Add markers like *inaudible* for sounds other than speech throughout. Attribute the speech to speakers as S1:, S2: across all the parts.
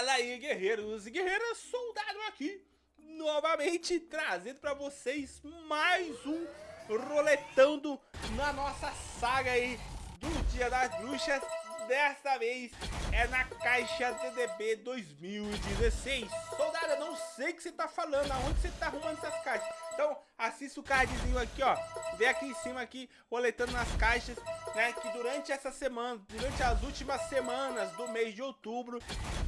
S1: Fala aí, guerreiros e guerreiras, soldado aqui, novamente trazendo pra vocês mais um roletando na nossa saga aí do Dia das Bruxas. Desta vez é na caixa DDB 2016. Soldado, eu não sei o que você tá falando, aonde você tá arrumando essas caixas. Assista o cardzinho aqui, ó. Vê aqui em cima aqui, roletando nas caixas, né? Que durante essa semana, durante as últimas semanas do mês de outubro,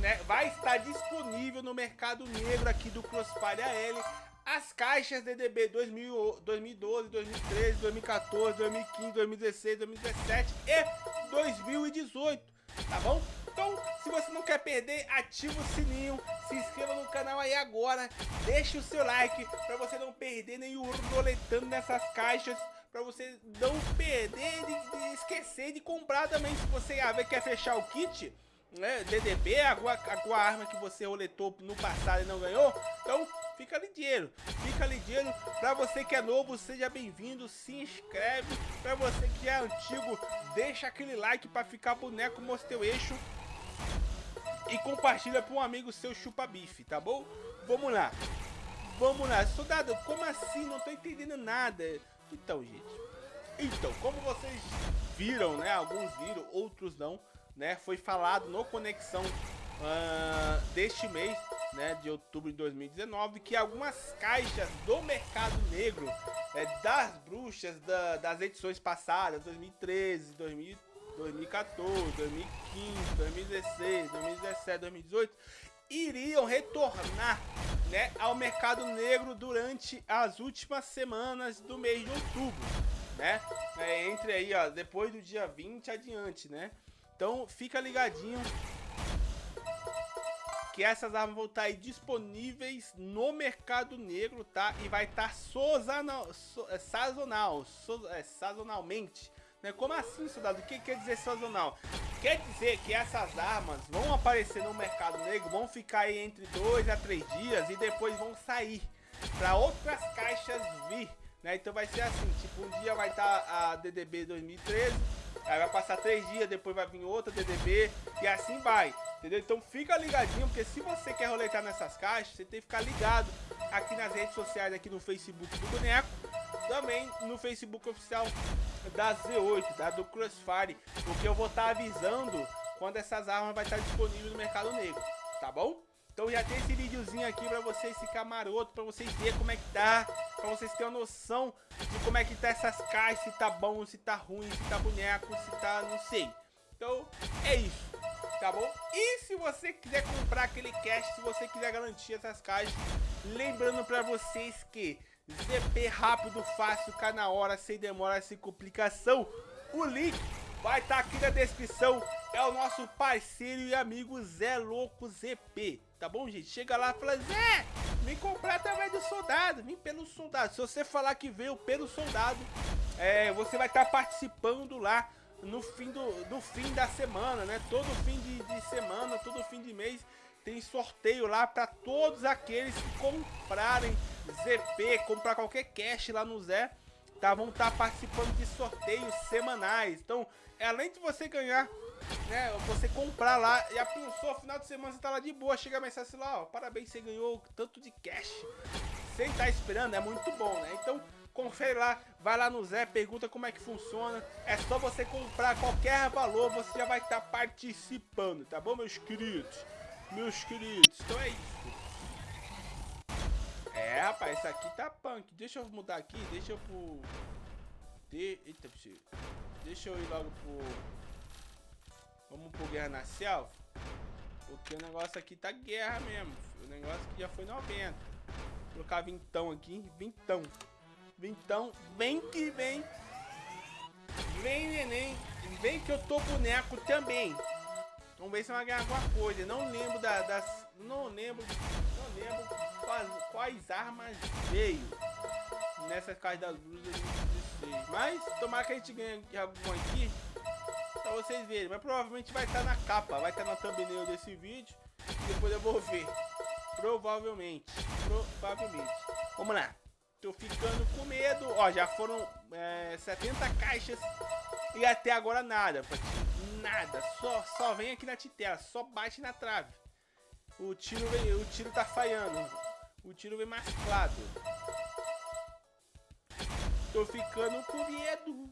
S1: né? Vai estar disponível no mercado negro aqui do Crossfire AL as caixas DDB 2000, 2012, 2013, 2014, 2015, 2016, 2017 e 2018, tá bom? Então, se você não quer perder, ativa o sininho, se inscreva no canal aí agora, deixe o seu like para você não perder nenhum roletando nessas caixas, para você não perder, de, de, esquecer de comprar também, se você ah, quer fechar o kit, né, DDB, alguma, alguma arma que você roletou no passado e não ganhou, então fica ligeiro, fica ligeiro. Pra você que é novo, seja bem-vindo, se inscreve. Pra você que é antigo, deixa aquele like pra ficar boneco mostra eixo. E compartilha para um amigo seu chupa-bife, tá bom? Vamos lá. Vamos lá. Soldado, como assim? Não tô entendendo nada. Então, gente. Então, como vocês viram, né? Alguns viram, outros não, né? Foi falado no Conexão uh, deste mês né, de outubro de 2019, que algumas caixas do mercado negro é, das bruxas da, das edições passadas, 2013, 2000, 2014, 2015, 2016, 2017, 2018, iriam retornar né, ao mercado negro durante as últimas semanas do mês de outubro, né? É, entre aí, ó, depois do dia 20 adiante, né? Então fica ligadinho que essas armas vão estar disponíveis no mercado negro, tá? E vai estar sazonal, so, é, sazonal, so, é, sazonalmente. Né? Como assim, soldado? O que quer dizer sazonal? Quer dizer que essas armas vão aparecer no mercado negro, vão ficar aí entre 2 a 3 dias e depois vão sair para outras caixas vir. Né? Então vai ser assim, tipo, um dia vai estar a DDB 2013, aí vai passar 3 dias, depois vai vir outra DDB e assim vai. Entendeu? Então fica ligadinho, porque se você quer roletar nessas caixas, você tem que ficar ligado aqui nas redes sociais, aqui no Facebook do Boneco, também no Facebook oficial da Z8, da do Crossfire, porque eu vou estar tá avisando quando essas armas vai estar tá disponíveis no mercado negro, tá bom? Então já tem esse videozinho aqui pra vocês ficar maroto, pra vocês verem como é que tá, pra vocês terem uma noção de como é que tá essas caixas, se tá bom, se tá ruim, se tá boneco, se tá não sei. Então é isso tá bom? E se você quiser comprar aquele cash, se você quiser garantir essas caixas, lembrando pra vocês que ZP rápido, fácil, cá na hora, sem demora, sem complicação, o link vai estar tá aqui na descrição, é o nosso parceiro e amigo Zé Louco ZP, tá bom gente? Chega lá e fala, Zé, vem comprar através do soldado, vem pelo soldado, se você falar que veio pelo soldado, é, você vai estar tá participando lá no fim, do, fim da semana, né? Todo fim de, de semana, todo fim de mês tem sorteio lá para todos aqueles que comprarem ZP, comprar qualquer cash lá no Zé, tá? Vão estar tá participando de sorteios semanais. Então, além de você ganhar, né? Você comprar lá e a pessoa, final de semana você tá lá de boa, chega a mensagem lá, ó, parabéns, você ganhou tanto de cash. Sem estar tá esperando, é muito bom, né? Então, confere lá, vai lá no Zé, pergunta como é que funciona. É só você comprar qualquer valor, você já vai estar tá participando, tá bom, meus queridos? Meus queridos, então é isso. É, rapaz, isso aqui tá punk. Deixa eu mudar aqui, deixa eu pro... De... Eita, deixa eu ir logo pro... Vamos pro Guerra na Selva. Porque o negócio aqui tá guerra mesmo. O negócio aqui já foi 90. Vou colocar vintão aqui, vintão. Então, vem que vem. Vem, neném. Vem que eu tô boneco também. Vamos ver se vai ganhar alguma coisa. Não lembro da, das... Não lembro... Não lembro quais, quais armas veio nessas caixas das luzes Mas, tomara que a gente ganhe alguma aqui. Pra vocês verem. Mas provavelmente vai estar na capa. Vai estar na thumbnail desse vídeo. E depois eu vou ver. Provavelmente. Provavelmente. Vamos lá. Tô ficando com medo. Ó, já foram é, 70 caixas e até agora nada. Nada. Só, só vem aqui na titela. Só bate na trave. O tiro o tiro tá falhando. O tiro vem masclado. Tô ficando com medo.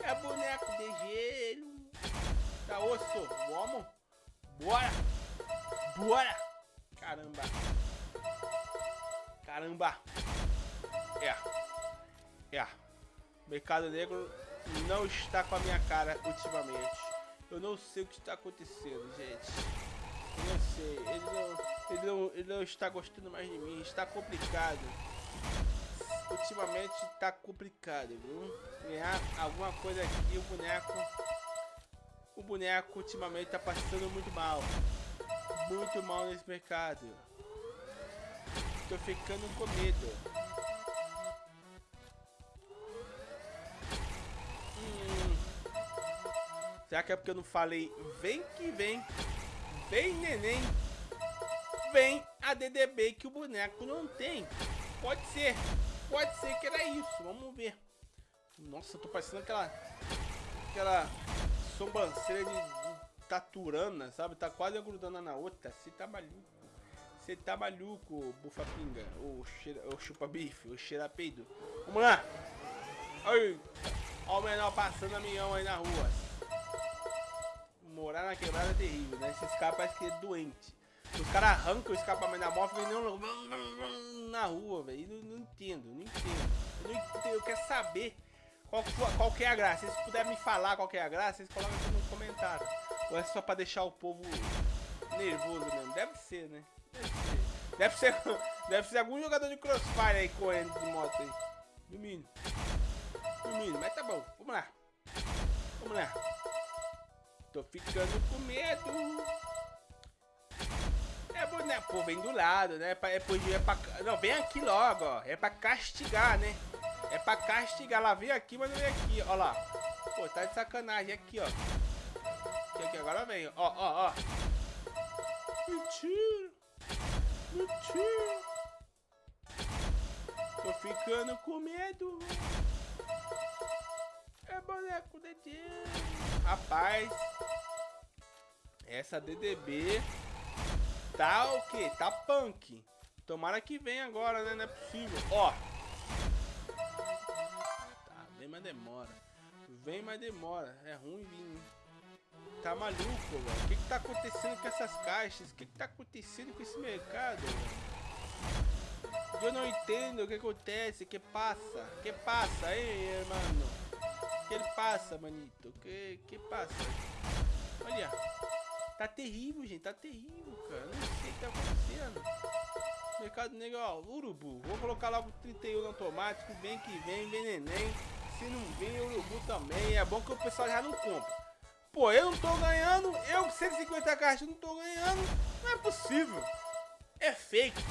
S1: É boneco de gelo. Tá osso, vamos? Bora! Bora! Caramba! Caramba! É. É. Mercado Negro não está com a minha cara ultimamente. Eu não sei o que está acontecendo, gente. Sei. Ele não, ele não, ele não está gostando mais de mim. Está complicado. Ultimamente está complicado, viu? Ganhar alguma coisa aqui, o boneco... O boneco ultimamente está passando muito mal. Muito mal nesse mercado. Tô ficando com medo. Será que é porque eu não falei vem que vem, vem neném, vem a DDB que o boneco não tem? Pode ser, pode ser que era isso, vamos ver. Nossa, tô parecendo aquela, aquela sobrancelha de taturana, sabe? Tá quase grudando na outra, você tá maluco. Você tá maluco, bufa pinga, ou chupa bife, ou cheira peido. Vamos lá! Olha o menor passando a milhão aí na rua morar na quebrada é terrível, né? Esse escapa parece que é doente. Os caras arrancam o escapamento da moto e não na rua, velho. Não, não, entendo, não entendo. Eu, não entendo, eu quero saber qual, qual é a graça. Se vocês puderem me falar qual é a graça, vocês colocam aqui nos comentários. Ou é só pra deixar o povo nervoso mesmo? Deve ser, né? Deve ser. Deve ser, *laughs* deve ser algum jogador de crossfire aí correndo de moto aí. No mínimo, mas tá bom. Vamos lá. Vamos lá. Tô ficando com medo. É bom, né? Pô, vem do lado, né? É pra, é, é pra, não, vem aqui logo, ó. É pra castigar, né? É pra castigar. Lá vem aqui, mas não vem aqui. Ó lá. Pô, tá de sacanagem. Aqui, ó. Aqui, aqui. Agora vem. Ó, ó, ó. Mentira. Mentira. Tô ficando com medo. É de Deus. Rapaz. Essa DDB tá o que? Tá punk. Tomara que venha agora, né? Não é possível. Ó. Tá, vem mas demora. Vem mas demora. É ruim vir. Tá maluco, velho. O que que tá acontecendo com essas caixas? O que que tá acontecendo com esse mercado, velho? Eu não entendo o que acontece. Que passa? Que passa, aí, mano? Que ele passa, manito? Que que passa? Olha. Tá terrível, gente. Tá terrível, cara. Não sei o que tá acontecendo. Mercado Negro, ó, urubu. Vou colocar logo 31 automático. Vem que vem, vem neném. Se não vem, urubu também. É bom que o pessoal já não compra. Pô, eu não tô ganhando. Eu com 150 caixas não tô ganhando. Não é possível. É fake.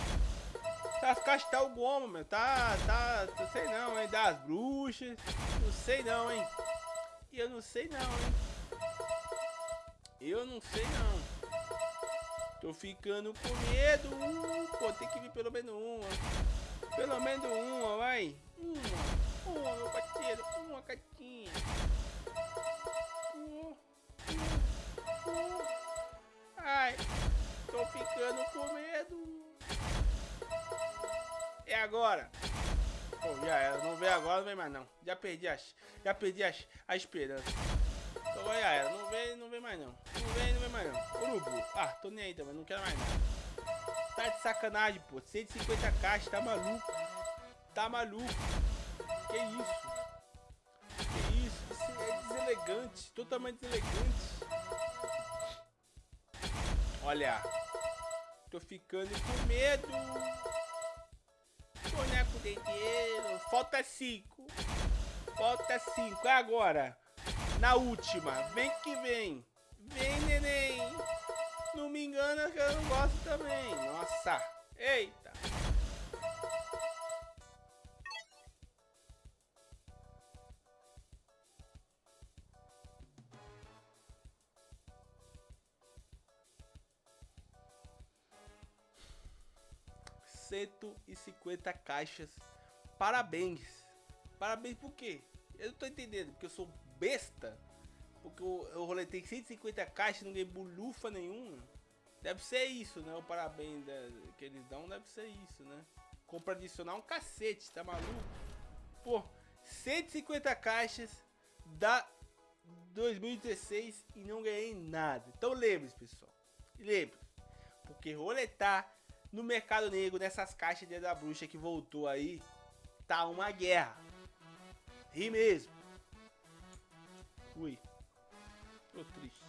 S1: Tá o goma, meu. Tá, tá, não sei não, hein. Das bruxas. Não sei não, hein. Eu não sei não, hein. Eu não sei não. Tô ficando com medo. Pô, tem que vir pelo menos uma. Pelo menos uma, vai. Uma. Uma, meu parceiro. Uma catinha. Ai. Tô ficando com medo. É agora. Pô, já era. Não vem agora, não vem mais não. Já perdi as, já perdi as, a esperança. Então já era. Não vem, não vem mais não. Não vem, não vem mais não. Urubu. Ah, tô nem aí também, não quero mais nada. Tá de sacanagem, pô. 150 caixas, tá maluco. Tá maluco. Que isso? Que isso? Isso é deselegante. Totalmente deselegante. Olha. Tô ficando com medo. De dinheiro. Falta 5. Falta 5. É agora. Na última. Vem que vem. Vem, neném. Não me engana que eu não gosto também. Nossa. Eita. Cento e cinquenta caixas. Parabéns. Parabéns por quê? Eu não tô entendendo, porque eu sou besta. Porque eu, eu roletei 150 caixas, não ganhei bolufa nenhuma. Deve ser isso, né? O parabéns que eles dão deve ser isso, né? Compra adicional um cacete, tá maluco? Pô, 150 caixas da 2016 e não ganhei nada. Então lembre-se, pessoal. Lembre, porque roletar no mercado negro nessas caixas de da bruxa que voltou aí, tá uma guerra. Ri mesmo. Ui. Tô triste.